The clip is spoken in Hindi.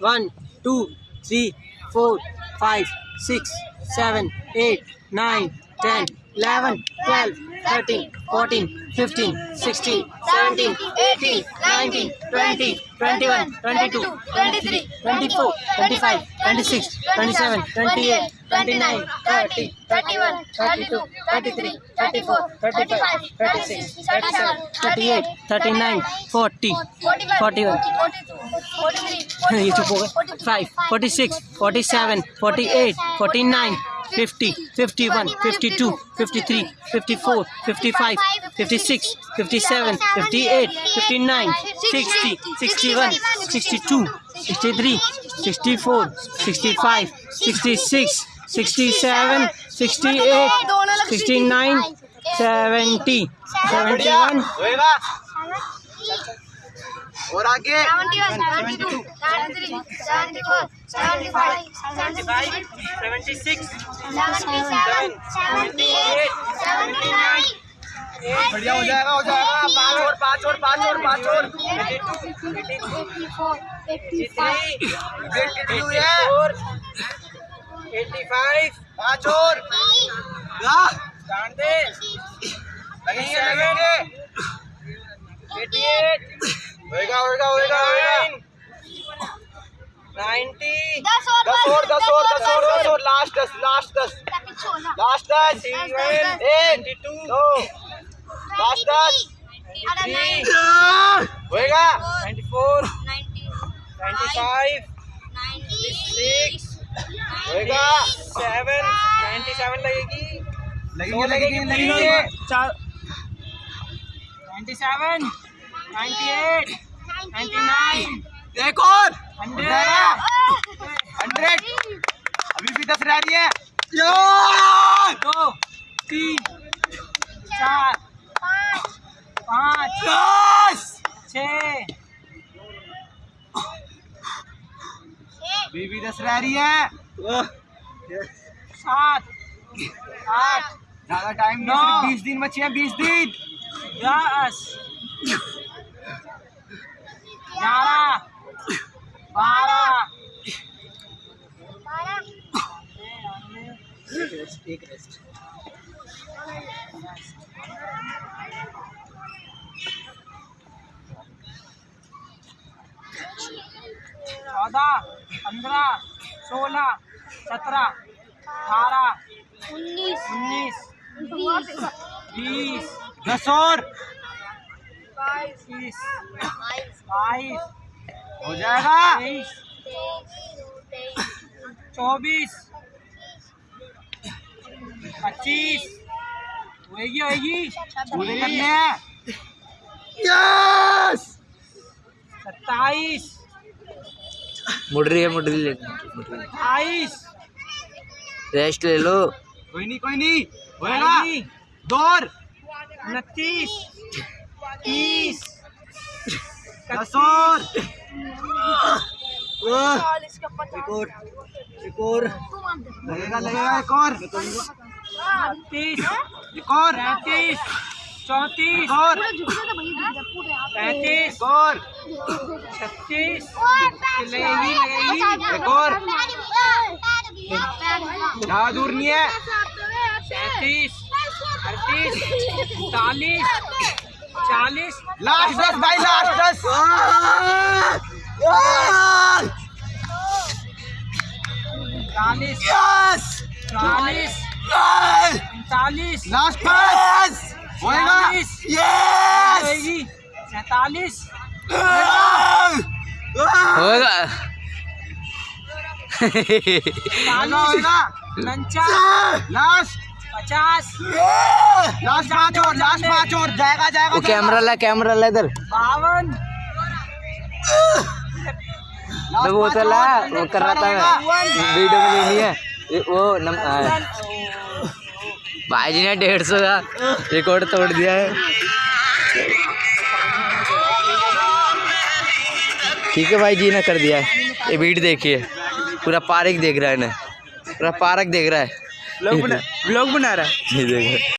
1, 2, 3, 4, 5, 6, 7, 8, 9, 10, 11, 12, 13, 14, 15, 16, 17, 18, 19, 20, 21, 22, 23, 24, 25, 26, 27, 28, 29, 30, 31, 32, 33, 34, 35, 36, 37, 38, 39, 40, 41, ये चुप हो गए five forty six forty seven forty eight forty nine fifty fifty one fifty two fifty three fifty four fifty five fifty six fifty seven fifty eight fifty nine sixty sixty one sixty two sixty three sixty four sixty five sixty six sixty seven sixty eight sixty nine seventy seventy one होएगा और आगे। सेवेंटी सिक्स बढ़िया हो जाएगा हो जाएगा। पाँच और पाँच और पाँच और पाँच और। एट्टी फाइव पाँच और लगेंगे लगेंगे। एट्टी एट होएगा होएगा होएगा होएगा नाइन्टी। दस और दस और दस और दस और लास्ट दस लास्ट दस लास्ट दस एक दो। लास्ट दस होएगा ninety four. Ninety five. Six. होएगा सेवन। नाइन्टी सेवन लगेगी। लगेंगे लगेंगे लगेंगे चार। Ninety seven. एक और। हंड्रेड अभी भी दस रह रही है। दो तीन चार पाँच दस। छः अभी भी दस रह रही है। सात आठ ज़्यादा टाइम। नहीं बीस दिन बचे हैं बीस दिन। दस। ग्यारह बारह। एक रेस्ट चौदह पंद्रह सोलह सत्रह अठारह उन्नीस। बीस। दस और। इक्कीस बाईस। हो जाएगा? तेईस। चौबीस। पच्चीस। होएगी होएगी। पूरे करने हैं? यस! सत्ताईस। मुड़ रही है मुड़ रही। अट्ठाईस। रेस्ट ले लो। कोई नहीं कोई नहीं। होएगा? बाईस, दो उनतीस। तीस दस और एक और एक और लगेगा लगेगा। एक और। तीस। एक और। पैंतीस। चौंतीस। और पैंतीस। और छत्तीस। लगेगी लगेगी। एक और ज़्यादा दूर नहीं है। सैंतीस अड़तीस। चालीस। चालीस। लास्ट दस भाई लास्ट दस। चालीस। चालीस। लास्ट पास होएगा। चालीस। यस। सैतालीस। होगा होएगा। लास्ट। पचास। लास्ट पाँच और लास्ट पाँच और। जाएगा जाएगा वो कैमरा ला कैमरा ला इधर। बावन। तो वो तो ला वो कर रहा था। वीडियो में लेनी है। वो नम भाई जी ने डेढ़ सौ का रिकॉर्ड तोड़ दिया है। ठीक है भाई जी ने कर दिया है। ये वीडियो देखिए। पूरा पार्क देख रहा है ना पूरा पार्क देख रहा है। ब्लॉग बना ब्लॉग बना रहा है ये देखो